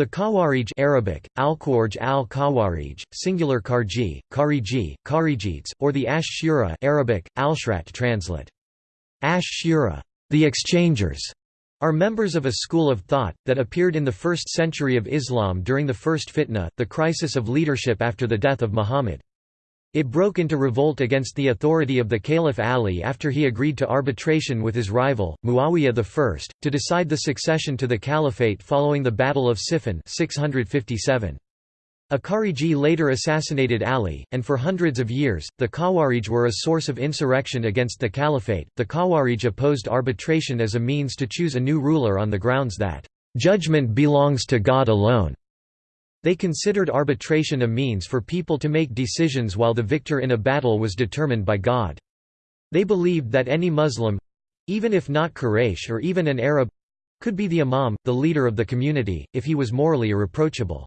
The Khawarij Arabic, al-Khawarij al-Khawarij, singular Karji, Kariji, Kharijites, or the Ash-Shura Arabic, al-Shrat translate. Ash-Shura, the exchangers, are members of a school of thought, that appeared in the 1st century of Islam during the First Fitna, the crisis of leadership after the death of Muhammad. It broke into revolt against the authority of the Caliph Ali after he agreed to arbitration with his rival, Muawiyah I, to decide the succession to the caliphate following the Battle of Siffin 657. A Khariji later assassinated Ali, and for hundreds of years, the Khawarij were a source of insurrection against the caliphate. The Khawarij opposed arbitration as a means to choose a new ruler on the grounds that, judgment belongs to God alone. They considered arbitration a means for people to make decisions while the victor in a battle was determined by God. They believed that any Muslim—even if not Quraysh or even an Arab—could be the imam, the leader of the community, if he was morally irreproachable.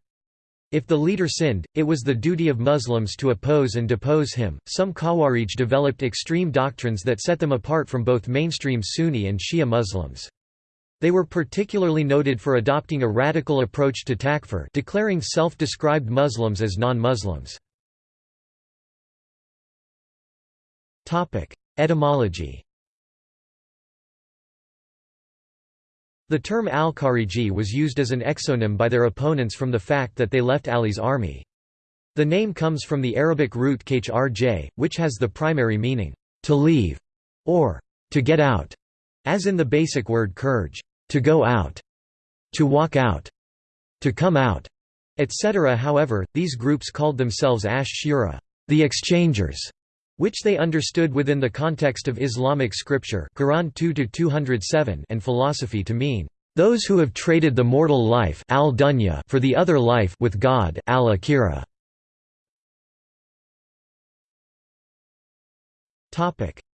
If the leader sinned, it was the duty of Muslims to oppose and depose him. Some Khawarij developed extreme doctrines that set them apart from both mainstream Sunni and Shia Muslims. They were particularly noted for adopting a radical approach to takfir declaring self-described Muslims as non-Muslims. Etymology The term al-Khariji was used as an exonym by their opponents from the fact that they left Ali's army. The name comes from the Arabic root khrj, which has the primary meaning, to leave, or to get out, as in the basic word kurj to go out, to walk out, to come out, etc. However, these groups called themselves Ash-Shura, the exchangers, which they understood within the context of Islamic scripture Quran 2 and philosophy to mean, "...those who have traded the mortal life al for the other life with God al-akhirah."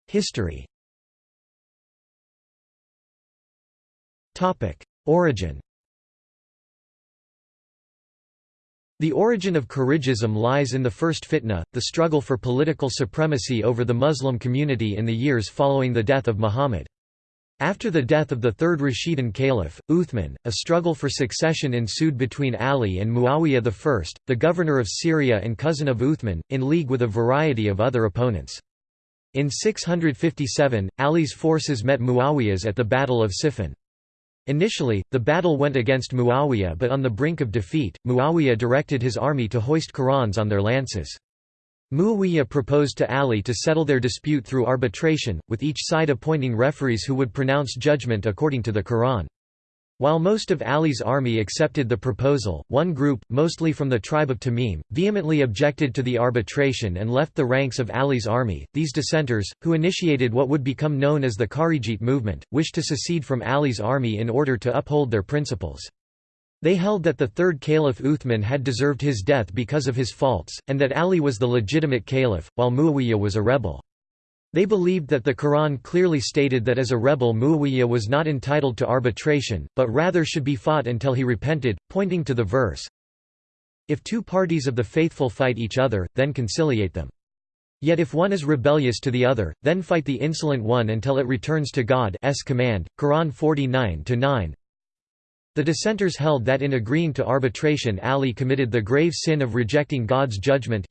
History Origin The origin of Kharijism lies in the first fitna, the struggle for political supremacy over the Muslim community in the years following the death of Muhammad. After the death of the third Rashidun caliph, Uthman, a struggle for succession ensued between Ali and Muawiyah I, the governor of Syria and cousin of Uthman, in league with a variety of other opponents. In 657, Ali's forces met Muawiyah's at the Battle of Siffin. Initially, the battle went against Muawiyah but on the brink of defeat, Muawiyah directed his army to hoist Qurans on their lances. Muawiyah proposed to Ali to settle their dispute through arbitration, with each side appointing referees who would pronounce judgment according to the Quran. While most of Ali's army accepted the proposal, one group, mostly from the tribe of Tamim, vehemently objected to the arbitration and left the ranks of Ali's army. These dissenters, who initiated what would become known as the Kharijite movement, wished to secede from Ali's army in order to uphold their principles. They held that the third caliph Uthman had deserved his death because of his faults, and that Ali was the legitimate caliph, while Muawiyah was a rebel. They believed that the Quran clearly stated that as a rebel Muawiyah was not entitled to arbitration, but rather should be fought until he repented, pointing to the verse, If two parties of the faithful fight each other, then conciliate them. Yet if one is rebellious to the other, then fight the insolent one until it returns to God's command. Quran 49-9 the dissenters held that in agreeing to arbitration Ali committed the grave sin of rejecting God's judgment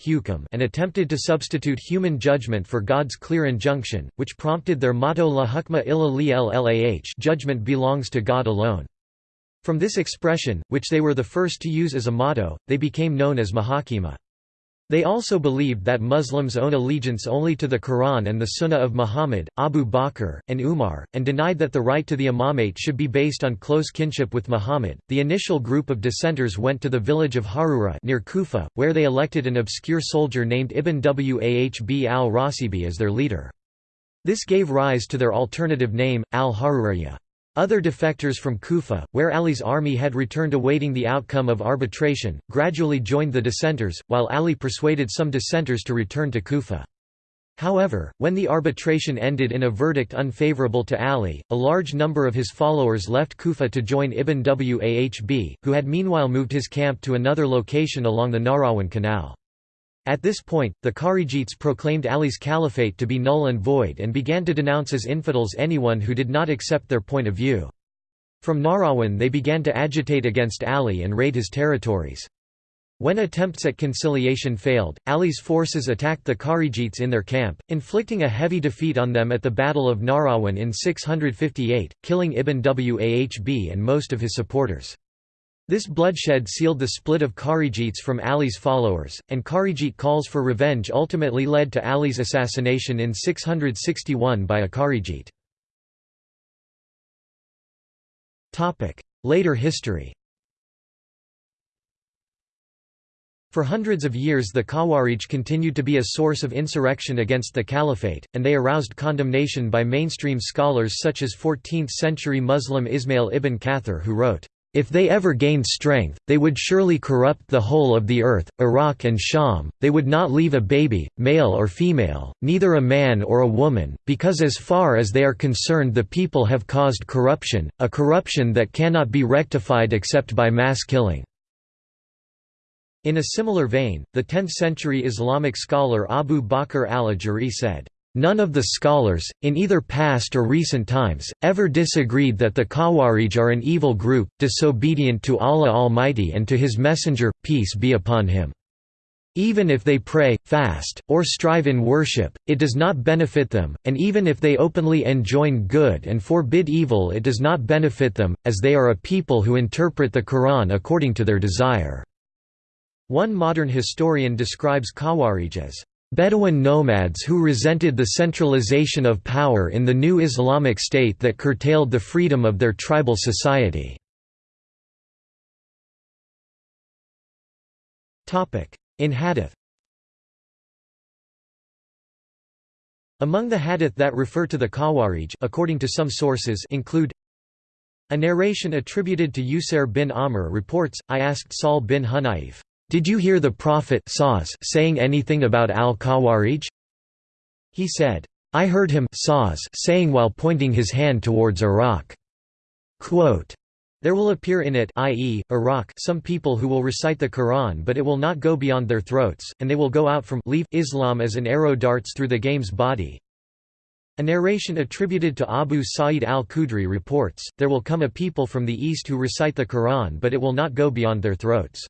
and attempted to substitute human judgment for God's clear injunction, which prompted their motto La hukma illa li llah judgment belongs to God alone. From this expression, which they were the first to use as a motto, they became known as Muhakkima. They also believed that Muslims own allegiance only to the Quran and the Sunnah of Muhammad, Abu Bakr, and Umar, and denied that the right to the imamate should be based on close kinship with Muhammad. The initial group of dissenters went to the village of Harura near Kufa, where they elected an obscure soldier named Ibn Wahb al-Rasibi as their leader. This gave rise to their alternative name, al-Haruriyya. Other defectors from Kufa, where Ali's army had returned awaiting the outcome of arbitration, gradually joined the dissenters, while Ali persuaded some dissenters to return to Kufa. However, when the arbitration ended in a verdict unfavorable to Ali, a large number of his followers left Kufa to join Ibn Wahb, who had meanwhile moved his camp to another location along the Nahrawan Canal. At this point, the Kharijites proclaimed Ali's caliphate to be null and void and began to denounce as infidels anyone who did not accept their point of view. From Nahrawan they began to agitate against Ali and raid his territories. When attempts at conciliation failed, Ali's forces attacked the Kharijites in their camp, inflicting a heavy defeat on them at the Battle of Nahrawan in 658, killing Ibn Wahb and most of his supporters. This bloodshed sealed the split of Kharijites from Ali's followers, and Kharijite calls for revenge ultimately led to Ali's assassination in 661 by a Kharijite. Later history For hundreds of years the Khawarij continued to be a source of insurrection against the caliphate, and they aroused condemnation by mainstream scholars such as 14th-century Muslim Ismail ibn Kathir who wrote, if they ever gained strength, they would surely corrupt the whole of the earth, Iraq and Sham, they would not leave a baby, male or female, neither a man or a woman, because as far as they are concerned the people have caused corruption, a corruption that cannot be rectified except by mass killing. In a similar vein, the 10th-century Islamic scholar Abu Bakr al-Ajuri said, None of the scholars, in either past or recent times, ever disagreed that the Khawarij are an evil group, disobedient to Allah Almighty and to His Messenger, peace be upon him. Even if they pray, fast, or strive in worship, it does not benefit them, and even if they openly enjoin good and forbid evil it does not benefit them, as they are a people who interpret the Quran according to their desire. One modern historian describes Khawarij as Bedouin nomads who resented the centralization of power in the new Islamic State that curtailed the freedom of their tribal society. In Hadith Among the hadith that refer to the Khawarij according to some sources include a narration attributed to Usair bin Amr reports, I asked Sahl bin Hunayf, did you hear the Prophet saying anything about al-Khawarij? He said, I heard him saying while pointing his hand towards Iraq. Quote, there will appear in it i.e., Iraq some people who will recite the Quran but it will not go beyond their throats, and they will go out from leave Islam as an arrow darts through the game's body. A narration attributed to Abu Sa'id al-Khudri reports, there will come a people from the east who recite the Quran but it will not go beyond their throats.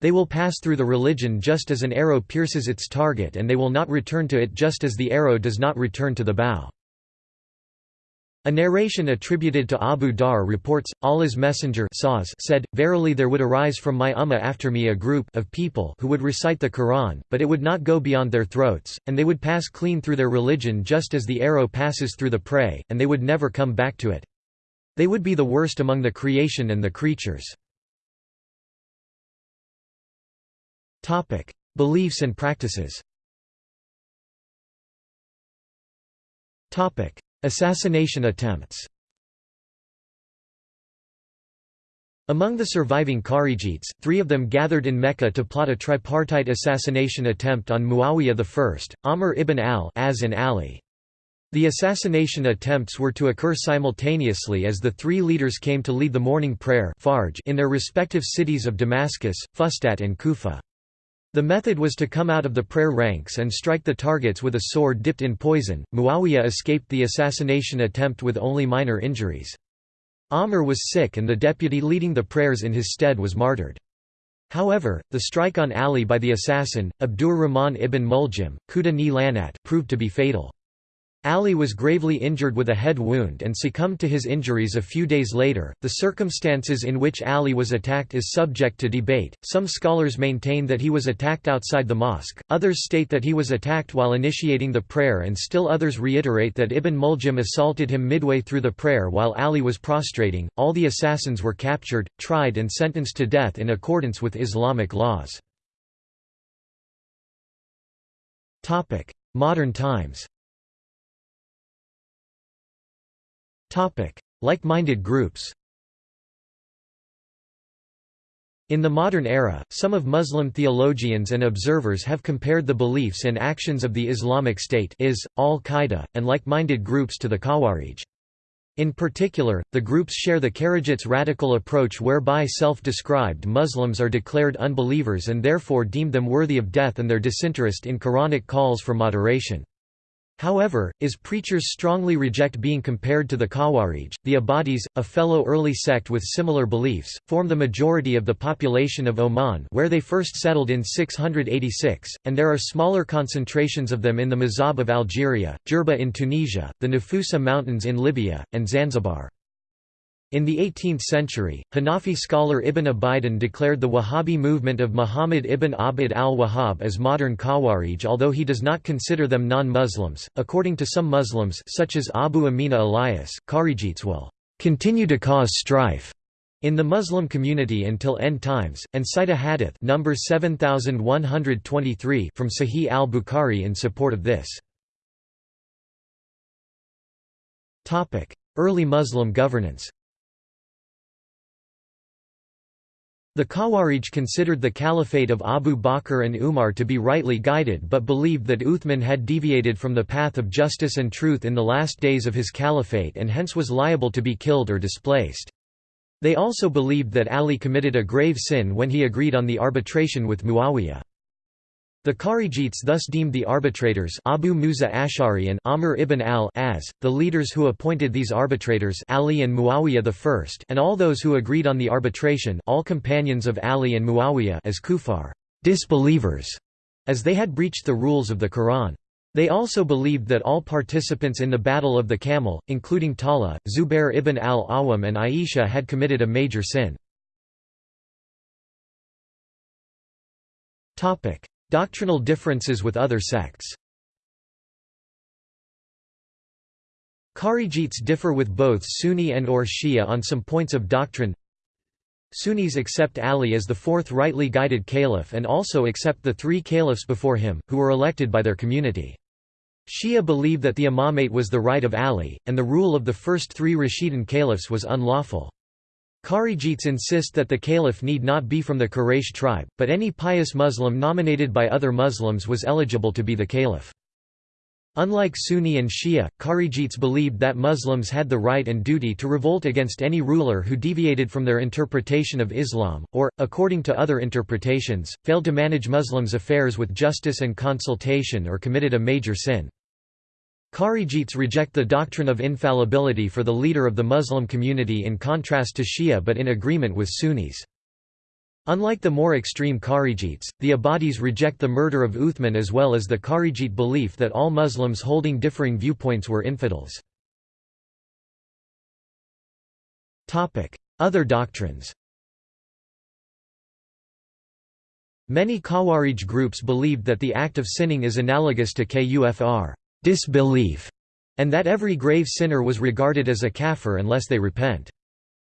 They will pass through the religion just as an arrow pierces its target and they will not return to it just as the arrow does not return to the bow. A narration attributed to Abu Dharr reports, Allah's Messenger said, Verily there would arise from my ummah after me a group of people who would recite the Quran, but it would not go beyond their throats, and they would pass clean through their religion just as the arrow passes through the prey, and they would never come back to it. They would be the worst among the creation and the creatures. Topic: Beliefs and practices. Topic: Assassination attempts. Among the surviving Kharijites, three of them gathered in Mecca to plot a tripartite assassination attempt on Muawiyah I, Amr ibn al-As and Ali. The assassination attempts were to occur simultaneously as the three leaders came to lead the morning prayer in their respective cities of Damascus, Fustat and Kufa. The method was to come out of the prayer ranks and strike the targets with a sword dipped in poison. Muawiyah escaped the assassination attempt with only minor injuries. Amr was sick and the deputy leading the prayers in his stead was martyred. However, the strike on Ali by the assassin, Abdur Rahman ibn Muljim, Kuda ni Lanat, proved to be fatal. Ali was gravely injured with a head wound and succumbed to his injuries a few days later. The circumstances in which Ali was attacked is subject to debate. Some scholars maintain that he was attacked outside the mosque, others state that he was attacked while initiating the prayer, and still others reiterate that Ibn Muljim assaulted him midway through the prayer while Ali was prostrating. All the assassins were captured, tried, and sentenced to death in accordance with Islamic laws. Modern times Like-minded groups In the modern era, some of Muslim theologians and observers have compared the beliefs and actions of the Islamic State is, Al-Qaeda, and like-minded groups to the Khawarij. In particular, the groups share the Kharijites' radical approach whereby self-described Muslims are declared unbelievers and therefore deemed them worthy of death and their disinterest in Quranic calls for moderation. However, is preachers strongly reject being compared to the Khawarij. The Ibadis, a fellow early sect with similar beliefs, form the majority of the population of Oman where they first settled in 686, and there are smaller concentrations of them in the M'zab of Algeria, Jerba in Tunisia, the Nafusa Mountains in Libya, and Zanzibar. In the 18th century, Hanafi scholar Ibn Abidin declared the Wahhabi movement of Muhammad ibn Abd al-Wahhab as modern Khawarij although he does not consider them non-Muslims. According to some Muslims such as Abu Amina Elias, Kharijites will continue to cause strife in the Muslim community until end times, and cite a hadith number 7123 from Sahih al-Bukhari in support of this. Early Muslim governance The Khawarij considered the caliphate of Abu Bakr and Umar to be rightly guided but believed that Uthman had deviated from the path of justice and truth in the last days of his caliphate and hence was liable to be killed or displaced. They also believed that Ali committed a grave sin when he agreed on the arbitration with Muawiyah. The Kharijites thus deemed the arbitrators Abu Musa Ash'ari and Amr ibn al-As, the leaders who appointed these arbitrators Ali and Muawiyah I and all those who agreed on the arbitration all companions of Ali and Muawiyah as kufar disbelievers, as they had breached the rules of the Quran. They also believed that all participants in the Battle of the Camel, including Talha, Zubair ibn al-Awwam and Aisha had committed a major sin. Doctrinal differences with other sects Kharijites differ with both Sunni and or Shia on some points of doctrine Sunnis accept Ali as the fourth rightly guided caliph and also accept the three caliphs before him, who were elected by their community. Shia believe that the imamate was the right of Ali, and the rule of the first three Rashidun caliphs was unlawful. Kharijites insist that the caliph need not be from the Quraysh tribe, but any pious Muslim nominated by other Muslims was eligible to be the caliph. Unlike Sunni and Shia, Kharijites believed that Muslims had the right and duty to revolt against any ruler who deviated from their interpretation of Islam, or, according to other interpretations, failed to manage Muslims' affairs with justice and consultation or committed a major sin. Kharijites reject the doctrine of infallibility for the leader of the Muslim community in contrast to Shia but in agreement with Sunnis. Unlike the more extreme Kharijites, the Ibadis reject the murder of Uthman as well as the Kharijite belief that all Muslims holding differing viewpoints were infidels. Other doctrines Many Khawarij groups believed that the act of sinning is analogous to kufr disbelief, and that every grave sinner was regarded as a kafir unless they repent.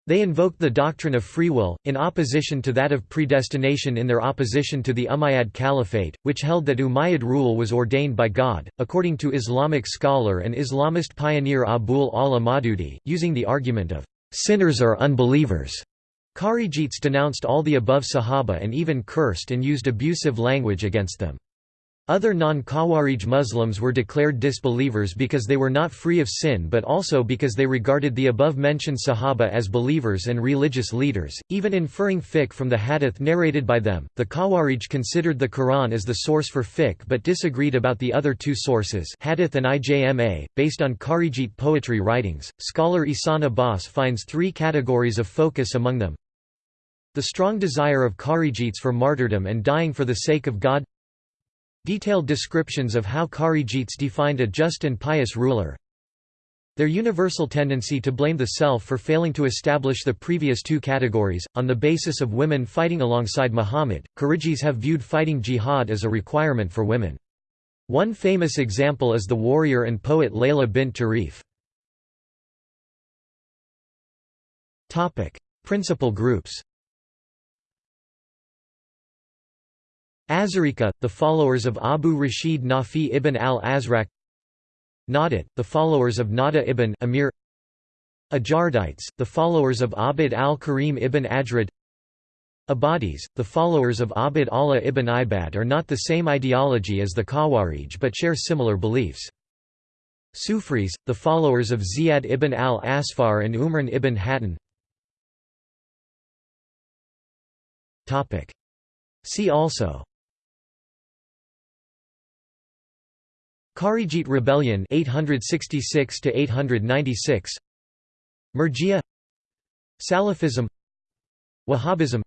They invoked the doctrine of free will, in opposition to that of predestination in their opposition to the Umayyad Caliphate, which held that Umayyad rule was ordained by God. According to Islamic scholar and Islamist pioneer Abul Ala Maududi, using the argument of sinners are unbelievers, Kharijites denounced all the above Sahaba and even cursed and used abusive language against them. Other non-Khawarij Muslims were declared disbelievers because they were not free of sin but also because they regarded the above-mentioned Sahaba as believers and religious leaders, even inferring fiqh from the hadith narrated by them. The Khawarij considered the Quran as the source for fiqh but disagreed about the other two sources hadith and ijma, based on Kharijite poetry writings. Scholar Ihsan Abbas finds three categories of focus among them. The strong desire of Kharijites for martyrdom and dying for the sake of God Detailed descriptions of how Kharijites defined a just and pious ruler Their universal tendency to blame the self for failing to establish the previous two categories, on the basis of women fighting alongside Muhammad, Kharijis have viewed fighting jihad as a requirement for women. One famous example is the warrior and poet Layla bint Tarif. Principal groups Azariqa, the followers of Abu Rashid Nafi ibn al-Azraq. Nadat, the followers of Nada ibn Amir. Ajardites, the followers of Abd al-Karim ibn Ajrad. Ibadis, the followers of Abd Allah ibn Ibad are not the same ideology as the Khawarij but share similar beliefs. Sufris, the followers of Ziyad ibn al-Asfar and Umran ibn Hattan. See also Kharijite rebellion 866 to 896 Murji'a Salafism. Wahhabism.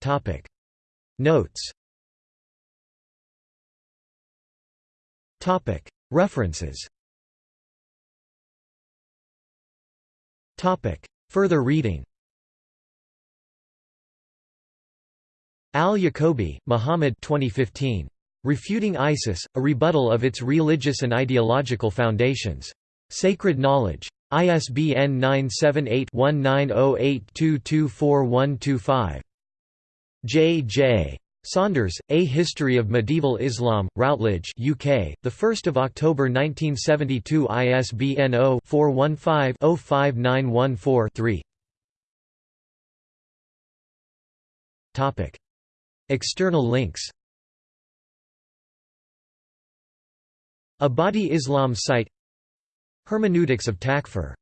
Topic. Notes. Topic. References. Topic. Further reading Al-Yaqubi, Muhammad 2015. Refuting ISIS, A Rebuttal of Its Religious and Ideological Foundations. Sacred Knowledge. ISBN 978-1908224125. J. J. Saunders, A History of Medieval Islam, Routledge UK, 1 October 1972 ISBN 0-415-05914-3 External links. Abadi Islam site. Hermeneutics of Takfir